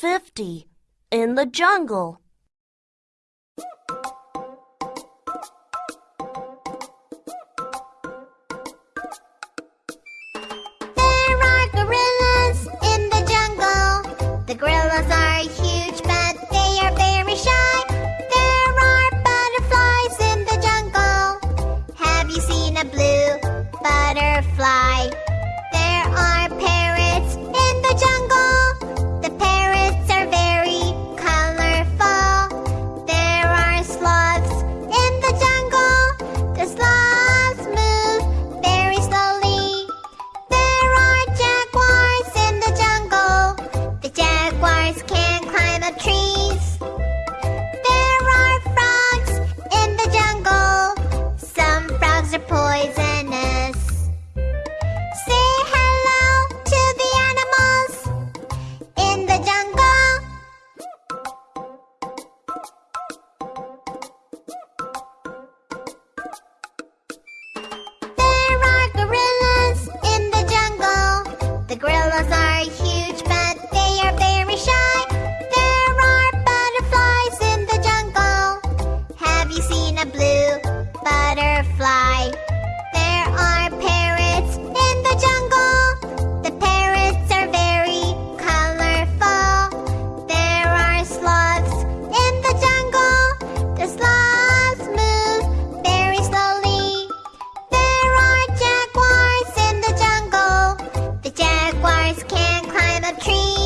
50 in the jungle. There are gorillas in the jungle. The gorillas are huge, but they are very shy. There are butterflies in the jungle. Have you seen a blue butterfly? bars can can climb a tree.